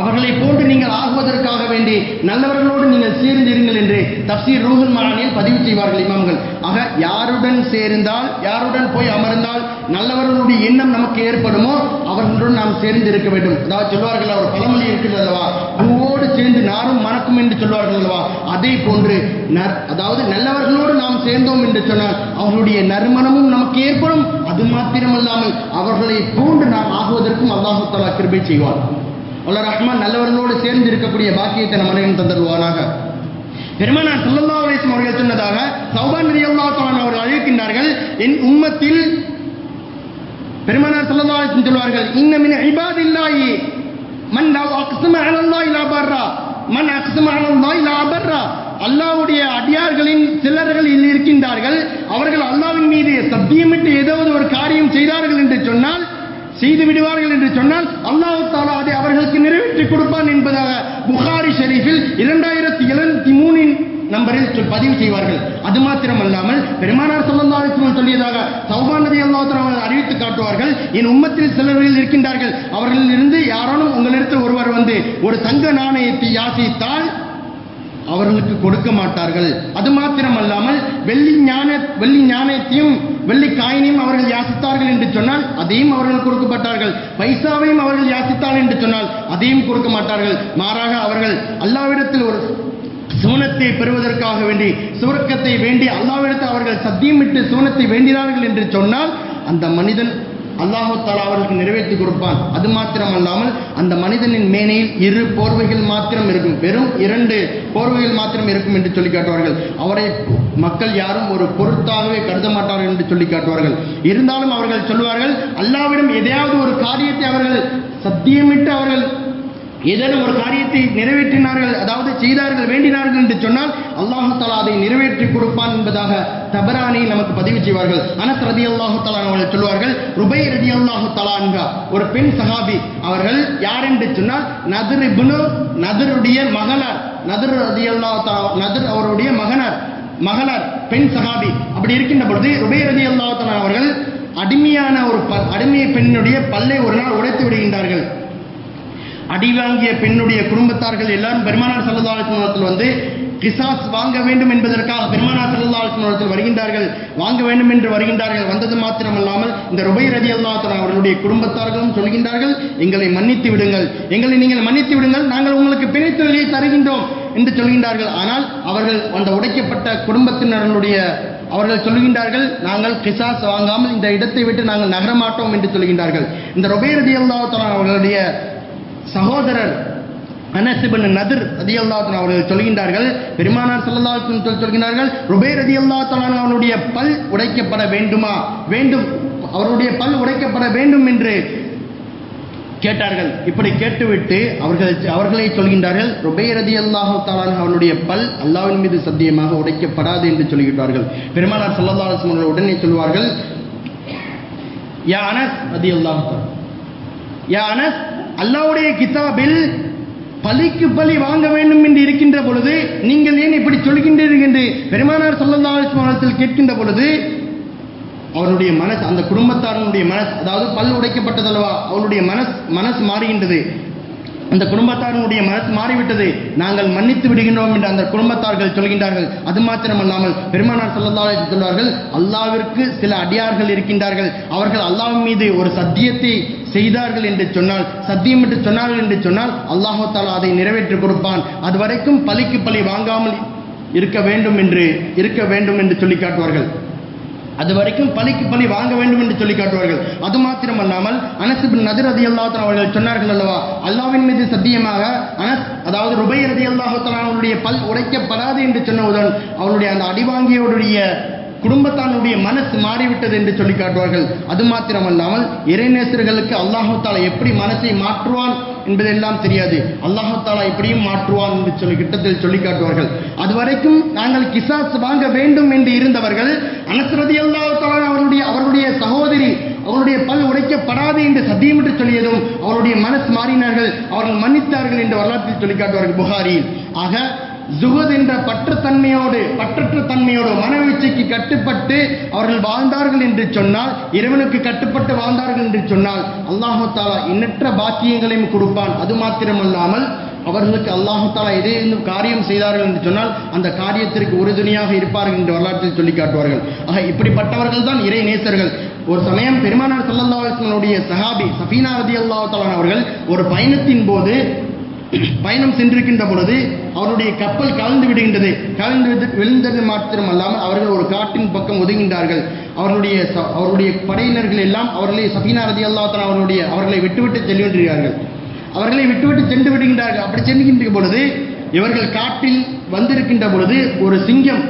அவர்களை போன்று நீங்கள் ஆகுவதற்காக வேண்டி நல்லவர்களோடு நீங்கள் சேர்ந்திருங்கள் என்று தப்சீர் ரூஹல் மகானியில் பதிவு செய்வார்கள் இமாம்கள். ஆக யாருடன் சேர்ந்தால் யாருடன் போய் அமர்ந்தால் நல்லவர்களுடைய எண்ணம் நமக்கு ஏற்படுமோ அவர்களுடன் நாம் சேர்ந்து இருக்க வேண்டும். அதாவது சொல்வார்கள் அவர் பழமொழி இருக்கிறது அல்லவா? பூவோடு சேர்ந்து நாரும் மணக்கும் என்று சொல்வார்கள் அல்லவா? அதே போன்று அதாவது நல்லவர்களோடு நாம் சேர்ந்தோம் என்று சொன்னால் அவர்களுடைய நறுமணமும் நமக்கு ஏற்படும். அது மாத்திரமல்லாமல் அவர்களை போன்று நாம் ஆகுவதற்கும் அல்லாஹு தலா கிருபை செய்வார் அல்ல ரஹ்மான் நல்லவர்களோடு சேர்ந்து இருக்கக்கூடிய பாக்கியத்தை நம்ம அனைவரும் தந்தருவானாக. பெருமானார் ஸல்லல்லாஹு அலைஹி அவர்கள் சொன்னதாக சௌபான் ரலியல்லாஹு தஆலா அவர்கள் அழைக்கின்றார்கள் என் உம்மத்தில் பெருமானார் ஸல்லல்லாஹு அலைஹி சொல்வார்கள் இன்னமின் மின் மன் லவ் அக்ஸம அலல்லாஹி லா பர்ரா மன் அக்ஸம அலல்லாஹி லா பர்ரா. அல்லாஹ்வுடைய அடியார்களின் சிலர்கள் இல்லை இருக்கின்றார்கள் அவர்கள் அல்லாவின் மீது சத்தியமிட்டு ஏதாவது ஒரு காரியம் செய்தார்கள் என்று சொன்னால் செய்து விடுவார்கள் என்று சொன்னால் அல்லாஹு தாலா அதை அவர்களுக்கு நிறைவேற்றி கொடுப்பான் என்பதாக புகாரி ஷெரீஃபில் இரண்டாயிரத்தி எழுநூத்தி மூணின் நம்பரில் பதிவு செய்வார்கள். அது மாத்திரமல்லாமல் பெருமானார் ஸல்லல்லாஹு சொல்லியதாக சௌபான் நதி அல்லாஹ் அறிவித்து காட்டுவார்கள் என் உம்மத்தில் சிலர்கள் இருக்கின்றார்கள். அவர்களில் இருந்து யாரானும் உங்களிடத்தில் ஒருவர் வந்து ஒரு தங்க நாணயத்தை யாசித்தால் அவர்களுக்கு கொடுக்க மாட்டார்கள். அது மாத்திரமல்லாமல் வெள்ளி ஞான வெள்ளி ஞானத்தையும் வெள்ளி காயினையும் அவர்கள் யாசித்தார்கள் என்று சொன்னால் அதையும் அவர்கள் கொடுக்கப்பட்டார்கள். பைசாவையும் அவர்கள் யாசித்தார்கள் என்று சொன்னால் அதையும் கொடுக்க மாட்டார்கள். மாறாக அவர்கள் அல்லாவிடத்தில் ஒரு சூனத்தை பெறுவதற்காக வேண்டி சுவர்க்கத்தை வேண்டி அல்லாவிடத்தில் அவர்கள் சத்தியமிட்டு சூனத்தை வேண்டினார்கள் என்று சொன்னால் அந்த மனிதன் அல்லாஹால அவர்களுக்கு நிறைவேற்றி கொடுப்பான். அது மாத்திரமல்லாமல் அந்த மனிதனின் மேனையில் இரு போர்வைகள் மாத்திரம் இருக்கும். வெறும் இரண்டு போர்வைகள் மாத்திரம் இருக்கும் என்று சொல்லி காட்டுவார்கள். அவரை மக்கள் யாரும் ஒரு பொருத்தாகவே கருத மாட்டார்கள் என்று சொல்லி காட்டுவார்கள். இருந்தாலும் அவர்கள் சொல்வார்கள் அல்லாவிடம் எதையாவது ஒரு காரியத்தை அவர்கள் சத்தியமிட்டு அவர்கள் ஏதேனும் ஒரு காரியத்தை நிறைவேற்றினார்கள் அதாவது செய்தார்கள் வேண்டினார்கள் என்று சொன்னால் அல்லாஹு தாலா அதை நிறைவேற்றி கொடுப்பான் என்பதாக தபரானை நமக்கு பதிவு செய்வார்கள். அனஸ் ரதி அல்லாஹு தலா அவர்கள் சொல்வார்கள் ருபை ரதி அல்லாஹு தலான்கா ஒரு பெண் சஹாபி அவர்கள் யார் என்று சொன்னால் நதிர் இபுனு நதருடைய மகனார் நதர் ரதி அல்லாஹ் நதர் அவருடைய மகனார் மகனார் பெண் சஹாபி அப்படி இருக்கின்ற பொழுது ருபை ரதி அல்லாஹு தலா அவர்கள் அடிமையான ஒரு ப- அடிமை பெண்ணுடைய பல்லை ஒரு நாள் உடைத்து விடுகின்றார்கள். அடி வாங்கிய பெண்ணுடைய குடும்பத்தார்கள் எல்லாரும் பெருமானார் சல்லல்லாஹு வந்து கிசாஸ் வாங்க வேண்டும் என்பதற்காக பெருமானார் சல்லல்லாஹு வருகின்றார்கள். வாங்க வேண்டும் என்று வருகின்றார்கள். வந்தது மாத்திரமல்லாமல் இந்த ருபை ரதி அல்லாஹ் அவர்களுடைய குடும்பத்தார்களும் சொல்கின்றார்கள் எங்களை மன்னித்து விடுங்கள். எங்களை நீங்கள் மன்னித்து விடுங்கள். நாங்கள் உங்களுக்கு பிணைத்தொகையை தருகின்றோம் என்று சொல்கின்றார்கள். ஆனால் அவர்கள் அந்த உடைக்கப்பட்ட குடும்பத்தினர்களுடைய அவர்கள் சொல்கின்றார்கள் நாங்கள் கிசாஸ் வாங்காமல் இந்த இடத்தை விட்டு நாங்கள் நகரமாட்டோம் என்று சொல்கின்றார்கள். இந்த ருபை ரதி அல்லாஹ் அவர்களுடைய சகோதரர் அனசிபன் நதிர் ரதி அல்லாத்தன் அவர்கள் சொல்கின்றார்கள். பெருமானார் ஸல்லல்லாஹு சொல்கின்றார்கள் ருபை ரதி அல்லாத்தலான் அவனுடைய பல் உடைக்கப்பட வேண்டுமா? வேண்டும். அவருடைய பல் உடைக்கப்பட வேண்டும் என்று கேட்டார்கள். இப்படி கேட்டுவிட்டு அவர்கள் அவர்களை சொல்கின்றார்கள் ருபை ரதியல்லாஹு தாலான் அவனுடைய பல் அல்லாவின் மீது சத்தியமாக உடைக்கப்படாது என்று சொல்கிறார்கள் பெருமானார் சல்லல்லா அவர்கள் உடனே சொல்வார்கள் யா அனஸ் ரதியல்லாஹு தஆலா யா அனஸ் அல்லாவுடைய கிதாபில் பலிக்கு பலி வாங்க வேண்டும் என்று இருக்கின்ற பொழுது நீங்கள் ஏன் இப்படி சொல்கின்றீர்கள் என்று பெருமானார் ஸல்லல்லாஹு அலைஹி கேட்கின்ற பொழுது அவருடைய மனசு அந்த குடும்பத்தாரனுடைய மனசு அதாவது பல் உடைக்கப்பட்டதல்லவா அவருடைய மனசு மனசு மாறுகின்றது. அந்த குடும்பத்தாரனுடைய மனசு மாறிவிட்டது. நாங்கள் மன்னித்து விடுகின்றோம் என்று அந்த குடும்பத்தார்கள் சொல்கின்றார்கள். அது மாத்திரமல்லாமல் பெருமானார் ஸல்லல்லாஹு சொல்வார்கள் அல்லாவிற்கு சில அடியார்கள் இருக்கின்றார்கள். அவர்கள் அல்லாஹ் மீது ஒரு சத்தியத்தை செய்தார்கள் என்று சொன்னால் சத்தியம் என்று சொன்னார்கள் என்று சொன்னால் அல்லாஹு தாலா அதை நிறைவேற்றி கொடுப்பான். அது வரைக்கும் பலிக்கு பலி வாங்காமல் இருக்க வேண்டும் என்று இருக்க வேண்டும் என்று சொல்லி காட்டுவார்கள். அது வரைக்கும் பலிக்கு பலி வாங்க வேண்டும் என்று சொல்லி காட்டுவார்கள். அது மாத்திரமல்லாமல் அனஸ் பின் நதிர் ரதி அவர்கள் சொன்னார்கள் அல்லவா அல்லாவின் மீது சத்தியமாக அனஸ் அதாவது ருபை ரதி அவருடைய பல் உடைக்கப்படாது என்று சொன்னவுடன் அவருடைய அந்த அடிவாங்கியோடைய குடும்பத்தானுடைய மனசு மாறிவிட்டது என்று சொல்லி காட்டுவார்கள். அது மாத்திரமல்லாமல் இறைநேசர்களுக்கு அல்லாஹு தாலா எப்படி மனசை மாற்றுவான் என்பதெல்லாம் தெரியாது. அல்லாஹு தாலா எப்படியும் மாற்றுவான் என்று சொல்லி கிட்டத்தில் சொல்லி காட்டுவார்கள். அதுவரைக்கும் நாங்கள் கிசாஸ் வாங்க வேண்டும் என்று இருந்தவர்கள் அனசரதி அல்லாஹத்தாலா அவருடைய அவருடைய சகோதரி அவருடைய பல் உடைக்கப்படாது என்று சத்தியமிட்டு சொல்லியதும் அவருடைய மனசு மாறினார்கள். அவர்கள் மன்னித்தார்கள் என்று வரலாற்றில் சொல்லி காட்டுவார்கள் புகாரியில். ஆக ஜுகத் என்ற பற்றுத்தன்மையோடு பற்றற்று தன்மையோடு மனவீழ்ச்சிக்கு கட்டுப்பட்டு அவர்கள் வாழ்ந்தார்கள் என்று சொன்னால் இறைவனுக்கு கட்டுப்பட்டு வாழ்ந்தார்கள் என்று சொன்னால் அல்லாஹாலா எண்ணற்ற பாக்கியங்களையும் கொடுப்பான். அது மாத்திரமல்லாமல் அவர்களுக்கு அல்லாஹாலா எதே காரியம் செய்தார்கள் என்று சொன்னால் அந்த காரியத்திற்கு உறுதுணையாக இருப்பார்கள் என்று வரலாற்றில் சொல்லி காட்டுவார்கள். ஆக இப்படிப்பட்டவர்கள் தான் இறை நேசர்கள். ஒரு சமயம் பெருமானார் ஸல்லல்லாஹு சஹாபி சஃபீனா ரதி அல்லாஹாலான் அவர்கள் ஒரு பயணத்தின் போது பயணம் சென்றிருக்கின்ற பொழுது அவருடைய கப்பல் கலந்து விடுகின்றது. கலந்து விழுந்தது மாத்திரம் அல்லாமல் அவர்கள் ஒரு காட்டின் பக்கம் ஒதுங்கின்றார்கள் அவர்களுடைய ச- அவருடைய படையினர்கள் எல்லாம் அவர்களை சபீனா ரதி அவர்களுடைய அவர்களை விட்டுவிட்டு செல்கின்றார்கள் அவர்களை விட்டுவிட்டு சென்று விடுகின்றார்கள். அப்படி செல்கின்ற பொழுது இவர்கள் காட்டில் வந்திருக்கின்ற பொழுது ஒரு சிங்கம்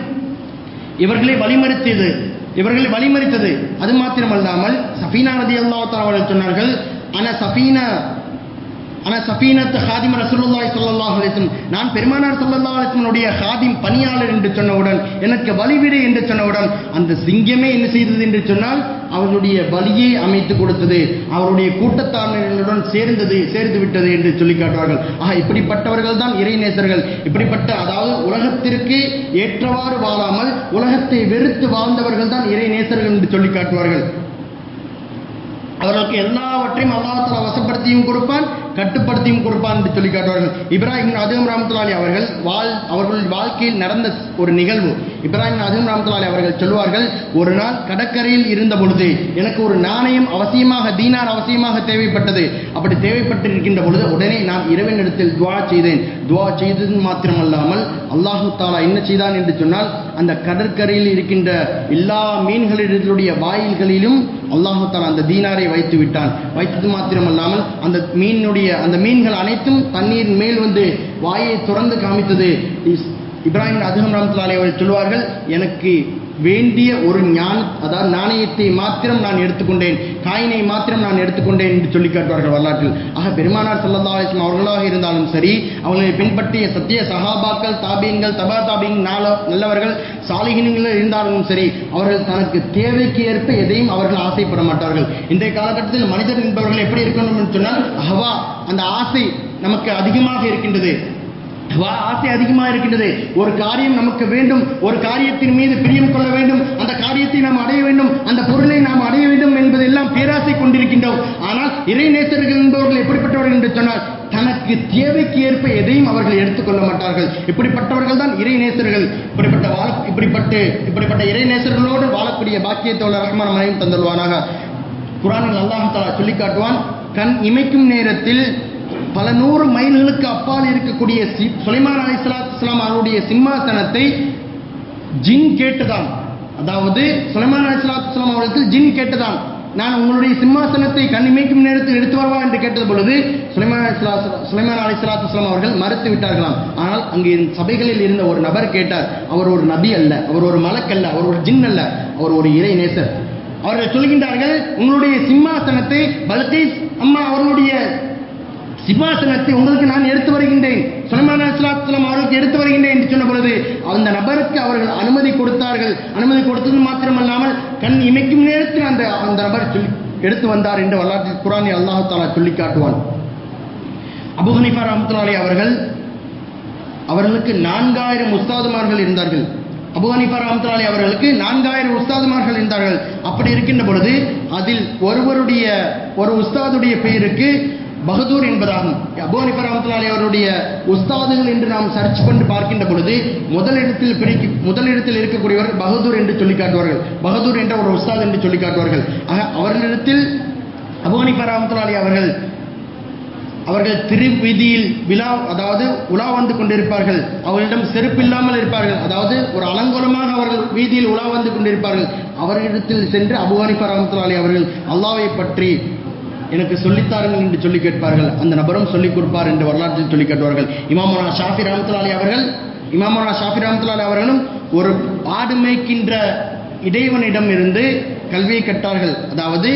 இவர்களை வழிமறித்தது. இவர்களை வழிமறித்தது. அது மாத்திரமல்லாமல் சஃபீனா ரதி அவர்கள் சொன்னார்கள் ஆனால் சஃபீனா ஆனா சஃபீனத் ஹாதிம் ரசூலுல்லாய் ஸல்லல்லாஹு அலைஹி நான் பெருமானார் ஸல்லல்லாஹு அலைஹி ஹாதிம் பணியாளர் என்று சொன்னவுடன் எனக்கு வழிவிடு என்று சொன்னவுடன் அந்த சிங்கமே என்ன செய்தது என்று சொன்னால் அவர்களுடைய வழியை அமைத்து கொடுத்தது. அவருடைய கூட்டத்தார்களுடன் சேர்ந்தது சேர்ந்து விட்டது என்று சொல்லி காட்டுவார்கள். ஆக இப்படிப்பட்டவர்கள் தான் இறைநேசர்கள் இப்படிப்பட்ட அதாவது உலகத்திற்கு ஏற்றவாறு வாழாமல் உலகத்தை வெறுத்து வாழ்ந்தவர்கள் தான் இறைநேசர்கள் என்று சொல்லி காட்டுவார்கள். அவர்களுக்கு எல்லாவற்றையும் அல்லாஹால வசப்படுத்தியும் கொடுப்பான் கட்டுப்படுத்தியும் கொடுப்பான் என்று சொல்லி காட்டுவார்கள். இப்ராஹிம் அதும் ராமத்துலாலி அவர்கள் வாழ் அவர்கள் வாழ்க்கையில் நடந்த ஒரு நிகழ்வு. இப்ராஹிம் அதும் ராமத்துலாலி அவர்கள் சொல்வார்கள் ஒரு நாள் கடற்கரையில் இருந்த பொழுது எனக்கு ஒரு நாணயம் அவசியமாக தீனார் அவசியமாக தேவைப்பட்டது. அப்படி தேவைப்பட்டு இருக்கின்ற பொழுது உடனே நான் இறைவனிடத்தில் துவா செய்தேன். துவா செய்தது மாத்திரமல்லாமல் அல்லாஹு தாலா என்ன செய்தான் என்று சொன்னால் அந்த கடற்கரையில் இருக்கின்ற எல்லா மீன்களினுடைய வாயில்களிலும் அல்லாஹு அந்த தீனாரை வைத்து விட்டான். வைத்தது மாத்திரமல்லாமல் அந்த மீனுடைய அந்த மீன்கள் அனைத்தும் தண்ணீர் மேல் வந்து வாயை திறந்து காமித்தது. இஸ்- இப்ராஹிம் அதிகம் ராம்தலாலே அவர்கள் சொல்வார்கள் எனக்கு வேண்டிய ஒரு ஞான் அதாவது நாணயத்தை மாத்திரம் நான் எடுத்துக்கொண்டேன் காயினை மாத்திரம் நான் எடுத்துக்கொண்டேன் என்று சொல்லி காட்டுவார்கள் வரலாற்றில். ஆக பெருமானார் ஸல்லல்லாஹு அவர்களாக இருந்தாலும் சரி அவர்களை பின்பற்றிய சத்திய சஹாபாக்கள் தாபியங்கள் தபா தாபியின் நாள நல்லவர்கள் சாலிகினங்கள் இருந்தாலும் சரி அவர்கள் தனக்கு தேவைக்கு ஏற்ப எதையும் அவர்கள் ஆசைப்பட மாட்டார்கள். இன்றைய காலகட்டத்தில் மனிதர் என்பவர்கள் எப்படி இருக்கணும் என்று சொன்னால் ஹவா அந்த ஆசை நமக்கு அதிகமாக இருக்கின்றது. ஆசை அதிகமாக இருக்கின்றது. ஒரு காரியம் நமக்கு வேண்டும். ஒரு காரியத்தின் மீது பிரியம் கொள்ள வேண்டும். அந்த காரியத்தை நாம் அடைய வேண்டும். அந்த பொருளை நாம் அடைய வேண்டும் என்பதெல்லாம் பேராசை கொண்டிருக்கின்றோம். ஆனால் இறை நேசர்கள் என்பவர்கள் எப்படிப்பட்டவர்கள் என்று சொன்னால் தனக்கு தேவைக்கு ஏற்ப எதையும் அவர்கள் எடுத்துக்கொள்ள மாட்டார்கள். இப்படிப்பட்டவர்கள் தான் இறை நேசர்கள். இப்படிப்பட்ட வாழ இப்படிப்பட்டு இப்படிப்பட்ட இறை நேசர்களோடு வாழக்கூடிய பாக்கியத்தோட ரஹ்மான் மனையும் தந்துள்வானாக குரானில் அல்லாஹ் சொல்லி காட்டுவான் கண் இமைக்கும் நேரத்தில் பல நூறு மைல்களுக்கு அப்பால் இருக்கக்கூடிய சி- சுலைமான் அலி இஸ்லாம் அவருடைய சிம்மாசனத்தை ஜின் கேட்டுதான். அதாவது சுலைமான் அலி இஸ்லாம் அவர்களுக்கு ஜின் கேட்டுதான். நான் உங்களுடைய சிம்மாசனத்தை கண்ணிமைக்கும் நேரத்தில் எடுத்து வரவா என்று கேட்டது பொழுது சுலைமான் அலைஹிஸ்ஸலாத்து- சுலைமான் அலி இஸ்லாம் அவர்கள் மறுத்து விட்டார்களாம். ஆனால் அங்கே சபைகளில் இருந்த ஒரு நபர் கேட்டார். அவர் ஒரு நபி அல்ல அவர் ஒரு மலக்கல்ல அவர் ஒரு ஜின் அல்ல அவர் ஒரு இறை நேசர். அவர்கள் சொல்கின்றார்கள் உங்களுடைய சிம்மாசனத்தை பல்கீஸ் அம்மா அவர்களுடைய சிம்மாசனத்தை உங்களுக்கு நான் எடுத்து வருகின்றேன். சுலைமான் சுலாத்துலம் அவருக்கு எடுத்து வருகின்றேன் என்று சொன்ன பொழுது அந்த நபருக்கு அவர்கள் அனுமதி கொடுத்தார்கள். அனுமதி கொடுத்தது மாத்திரமல்லாமல் கண் இமைக்கும் நேரத்தில் அந்த அந்த நபர் சொல்லி எடுத்து வந்தார் என்று வரலாற்றில் குரானி அல்லாஹு தாலா சொல்லி காட்டுவான். அபுஹனிஃபா அவர்கள் அவர்களுக்கு நான்காயிரம் உஸ்தாதுமார்கள் இருந்தார்கள். அபு ஹனீஃபா அவர்களுக்கு நான்காயிரம் உஸ்தாதுமார்கள் இருந்தார்கள். அப்படி இருக்கின்ற பொழுது அதில் ஒருவருடைய ஒரு உஸ்தாதுடைய பெயருக்கு பகதூர் என்பதாகும். அபு ஹனீஃபா ரஹ்மத்துல்லாஹி அவருடைய உஸ்தாதுகள் என்று நாம் சர்ச் பண்ணி பார்க்கின்ற பொழுது முதலிடத்தில் பிரிக்க முதலிடத்தில் இருக்கக்கூடியவர் பகதூர் என்று சொல்லி காட்டுவார்கள். பகதூர் என்ற ஒரு உஸ்தாத் என்று சொல்லி காட்டுவார்கள். ஆக அவர்களிடத்தில் அபு ஹனீஃபா ரஹ்மத்துல்லாஹி அவர்கள் அவர்கள் திருவீதியில் விழா அதாவது உலா வந்து கொண்டிருப்பார்கள். அவர்களிடம் செருப்பு இல்லாமல் இருப்பார்கள். அதாவது ஒரு அலங்கோலமாக அவர்கள் வீதியில் உலா வந்து கொண்டிருப்பார்கள். அவர்களிடத்தில் சென்று அபு ஹனீஃபா அவர்கள் அல்லாவை பற்றி எனக்கு சொல்லித்தாருங்கள் என்று சொல்லி கேட்பார்கள். அந்த நபரும் சொல்லிக் கொடுப்பார் என்று வரலாற்றில் சொல்லி காட்டுவார்கள். இமாமனா ஷாஃபி ரஹமத்துல்லாஹி அவர்கள் இமாமனா ஷாஃபி ரஹமத்துல்லாஹி அவர்களும் ஒரு ஆடு மேய்க்கின்ற இடைவனிடம் இருந்து கல்வியை கற்றார்கள். அதாவது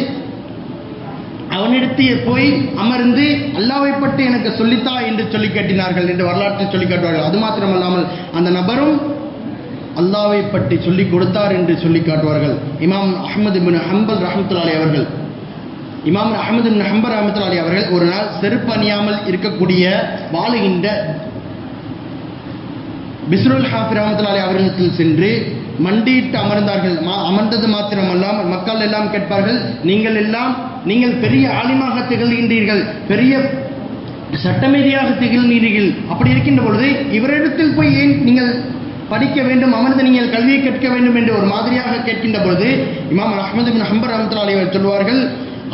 அவனிடத்தையே போய் அமர்ந்து அல்லாவை பற்றி எனக்கு சொல்லித்தா என்று சொல்லி கேட்டினார்கள் என்று வரலாற்றில் சொல்லி காட்டுவார்கள். அது மாத்திரமல்லாமல் அந்த நபரும் அல்லாவை பற்றி சொல்லிக் கொடுத்தார் என்று சொல்லி காட்டுவார்கள். இமாம் அஹ்மது பின் ஹம்பல் ரஹமத்துல்லாலி அவர்கள். இமாம் அஹமது நம்பர் ஹம்பர் ரஹமத்துல்லாலி அவர்கள் ஒரு நாள் செருப்பு அணியாமல் இருக்கக்கூடிய வாழுகின்ற பிஸ்ருல் ஹாஃபி ரஹமத்துல்லாஹி அவர்களுக்கு சென்று மண்டியிட்டு அமர்ந்தார்கள். மா- அமர்ந்தது மாத்திரமல்லாமல் மக்கள் எல்லாம் கேட்பார்கள் நீங்கள் எல்லாம் நீங்கள் பெரிய ஆலிமாக திகழ்கின்றீர்கள் பெரிய சட்டமீதியாக திகழ்கிறீர்கள் அப்படி இருக்கின்ற பொழுது இவரிடத்தில் போய் ஏன் நீங்கள் படிக்க வேண்டும் அமர்ந்து நீங்கள் கல்வியை கேட்க வேண்டும் என்று ஒரு மாதிரியாக கேட்கின்ற பொழுது இமாம் அஹமது பின் ஹம்பர் ரஹமத்துல்லாஹி அவர் சொல்வார்கள்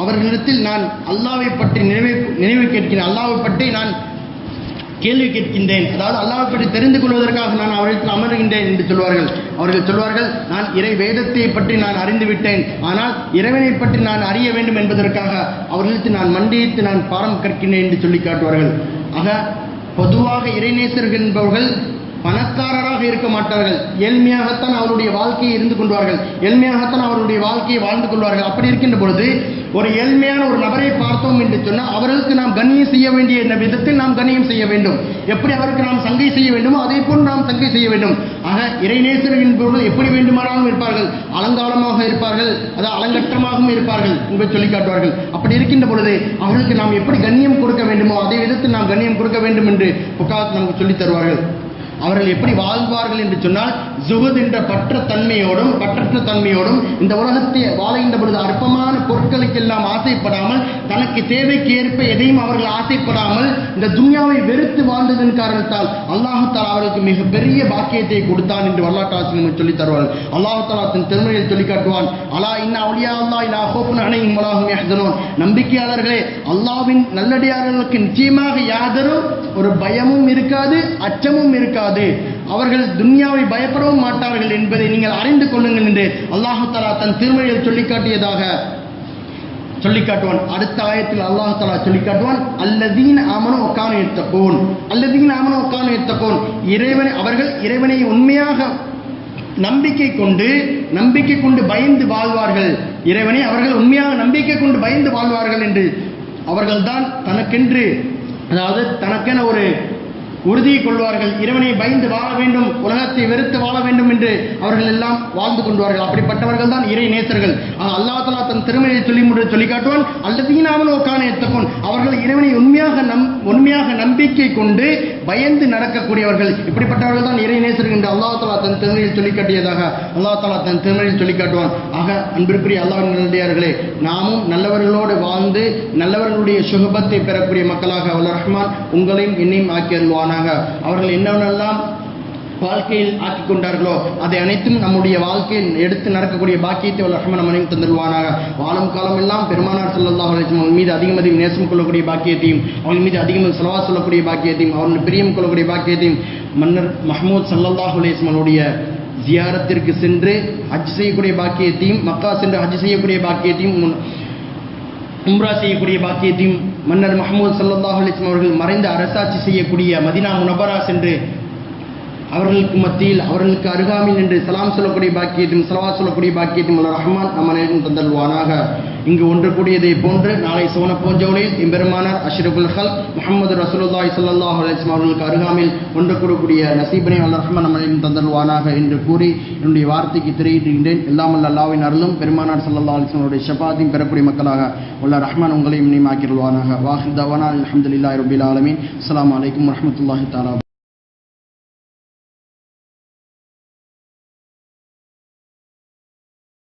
அவர்களிடத்தில் நான் அல்லாவை பற்றி நினைவு நினைவு கேட்கிறேன் அல்லாவை பற்றி நான் கேள்வி கேட்கின்றேன். அதாவது அல்லாவை பற்றி தெரிந்து கொள்வதற்காக நான் அவரிடத்தில் அமர்கின்றேன் என்று சொல்வார்கள். அவர்கள் சொல்வார்கள் நான் இறை வேதத்தை பற்றி நான் அறிந்து விட்டேன். ஆனால் இறைவனை பற்றி நான் அறிய வேண்டும் என்பதற்காக அவர்களுக்கு நான் மண்டியிட்டு நான் பாடம் கற்கின்றேன் என்று சொல்லி காட்டுவார்கள். ஆக பொதுவாக இறைநேசர்கள் என்பவர்கள் பணக்காரராக இருக்க மாட்டார்கள். ஏழ்மையாகத்தான் அவருடைய வாழ்க்கையை இருந்து கொள்வார்கள். ஏழ்மையாகத்தான் அவருடைய வாழ்க்கையை வாழ்ந்து கொள்வார்கள். அப்படி இருக்கின்ற பொழுது ஒரு ஏழ்மையான ஒரு நபரை பார்த்தோம் என்று சொன்னால் அவர்களுக்கு நாம் கண்ணியம் செய்ய வேண்டிய இந்த விதத்தில் நாம் கண்ணியம் செய்ய வேண்டும். எப்படி அவருக்கு நாம் சங்கை செய்ய வேண்டுமோ அதே போல் நாம் சங்கை செய்ய வேண்டும். ஆக இறைநேசர் என்பவர்கள் எப்படி வேண்டுமானாலும் இருப்பார்கள். அலங்காலமாக இருப்பார்கள். அதாவது அலங்கற்றமாகவும் இருப்பார்கள். என்று சொல்லி காட்டுவார்கள். அப்படி இருக்கின்ற பொழுது அவர்களுக்கு நாம் எப்படி கண்ணியம் கொடுக்க வேண்டுமோ அதே விதத்தில் நாம் கண்ணியம் கொடுக்க வேண்டும் என்று புக்காத் நமக்கு சொல்லித் தருவார்கள். அவர்கள் எப்படி வாழ்வார்கள் என்று சொன்னால் ஜுகுத் என்ற பற்ற தன்மையோடும் பற்றற்ற தன்மையோடும் இந்த உலகத்தை வாழ்கின்ற பொழுது அற்பமான பொருட்களுக்கெல்லாம் ஆசைப்படாமல் தனக்கு தேவைக்கு ஏற்ப எதையும் அவர்கள் ஆசைப்படாமல் இந்த துன்யாவை வெறுத்து வாழ்ந்ததன் காரணத்தால் அல்லாஹு அவர்களுக்கு மிக பெரிய பாக்கியத்தை கொடுத்தான் என்று வரலாற்று ஆசிரியர்கள் சொல்லி தருவார்கள். அல்லாஹாலா தன் திருமணியில் சொல்லி காட்டுவான் அலா இன்ன அவுலியா அல்லா இல்லா ஹோப்பன் அணையும் உலகம் யஹ்தனூன். நம்பிக்கையாளர்களே அல்லாஹ்வின் நல்லடியார்களுக்கு நிச்சயமாக யாதரும் ஒரு பயமும் இருக்காது அச்சமும் இருக்காது. அவர்கள் துன்யாவை பயப்படவும் மாட்டார்கள் என்பதை நீங்கள் அறிந்து கொள்ளுங்கள் என்று அல்லாஹாலா தன் திருமணியில் சொல்லிக்காட்டியதாக சொல்லிக்காட்டுவான். சொல்லி காட்டுவான் அடுத்த ஆயத்தில் அல்லாஹ் தலா சொல்லி காட்டுவான் அல்லதீன் ஆமனு ஒக்கானு எத்தக்கோன் அல்லதீன் ஆமனு ஒக்கானு எத்தக்கோன் இறைவனை அவர்கள் இறைவனை உண்மையாக நம்பிக்கை கொண்டு நம்பிக்கை கொண்டு பயந்து வாழ்வார்கள். இறைவனை அவர்கள் உண்மையாக நம்பிக்கை கொண்டு பயந்து வாழ்வார்கள் என்று அவர்கள்தான் தனக்கென்று அதாவது தனக்கென ஒரு உறுதியை கொள்வார்கள். இறைவனை பயந்து வாழ வேண்டும். உலகத்தை வெறுத்து வாழ வேண்டும் என்று அவர்கள் எல்லாம் வாழ்ந்து கொண்டுவார்கள் அப்படிப்பட்டவர்கள் தான் இறை நேசர்கள். அல்லா தலா தன் திறமையை சொல்லி முடிவு சொல்லி காட்டுவான் அல்லது நாமன் உக்கான எத்தப்போன் அவர்கள் இறைவனை உண்மையாக நம் உண்மையாக நம்பிக்கை கொண்டு பயந்து நடக்கக்கூடியவர்கள் இப்படிப்பட்டவர்கள் தான் இறை நேசர்கள் என்று அல்லாஹ் தலா தன் திருமணியில் சொல்லிக்காட்டியதாக அல்லாஹ் தலா தன் திருமணியில் சொல்லிக்காட்டுவான் ஆக அன்பிற்குரிய அல்லாஹர்களே நாமும் நல்லவர்களோடு வாழ்ந்து நல்லவர்களுடைய சுகபத்தை பெறக்கூடிய மக்களாக அல்ல ரஹ்மான் உங்களையும் என்னையும் ஆக்கி அருள்வானாக. அவர்கள் என்னவென்னெல்லாம் வாழ்க்கையில் ஆக்கி கொண்டார்களோ அதை அனைத்தும் நம்முடைய வாழ்க்கையில் எடுத்து நடக்கக்கூடிய பாக்கியத்தை வல்ல ரஹ்மான் நம்ம அனைவரும் தந்துடுவானாக வாழும் காலம் எல்லாம் பெருமானார் ஸல்லல்லாஹு அலைஹி மீது அதிகம் அதிகம் நேசம் கொள்ளக்கூடிய பாக்கியத்தையும் அவர்கள் மீது அதிகம் செலவா சொல்லக்கூடிய பாக்கியத்தையும் அவர்கள் பிரியம் கொள்ளக்கூடிய பாக்கியத்தையும் மன்னர் மஹமூத் ஸல்லல்லாஹு அலைஹி ஜியாரத்திற்கு சென்று ஹஜ் செய்யக்கூடிய பாக்கியத்தையும் மக்கா சென்று ஹஜ் செய்யக்கூடிய பாக்கியத்தையும் உம்ரா செய்யக்கூடிய பாக்கியத்தையும் மன்னர் மஹமூது சல்லாஹ் அலிஸ்லாம் அவர்கள் மறைந்து அரசாட்சி செய்யக்கூடிய மதினா முனபரா சென்று அவர்களுக்கு மத்தியில் அவர்களுக்கு அருகாமையில் நின்று சலாம் சொல்லக்கூடிய பாக்கியத்தையும் சலவா சொல்லக்கூடிய பாக்கியத்தையும் உள்ள ரஹ்மான் நம்ம நேரம் தந்தல்வானாக இங்கு ஒன்று கூடியதை போன்று நாளை சோன பூஞ்சோலில் இம்பெருமானார் அஷ்ரபுல் ஹல் முகமது ரசூலுல்லாய் சல்லாஹ் அலிஸ்லாம் அவர்களுக்கு அருகாமையில் ஒன்று கூடக்கூடிய நசீபனை வல்ல ரஹ்மான் நம்ம நேரம் தந்தல்வானாக என்று கூறி என்னுடைய வார்த்தைக்கு திரையிடுகின்றேன் எல்லாம் வல்ல அருளும் பெருமானார் சல்லா அலிஸ்லாமுடைய ஷபாத்தையும் பெறக்கூடிய மக்களாக உள்ள ரஹ்மான் உங்களையும் நியமாக்கிடுவானாக வாஹித் தவானா அல்ஹம்துலில்லாஹி ரபில் ஆலமின். அஸ்லாம் வலைக்கம் வரமத்துல்லாஹி தாலா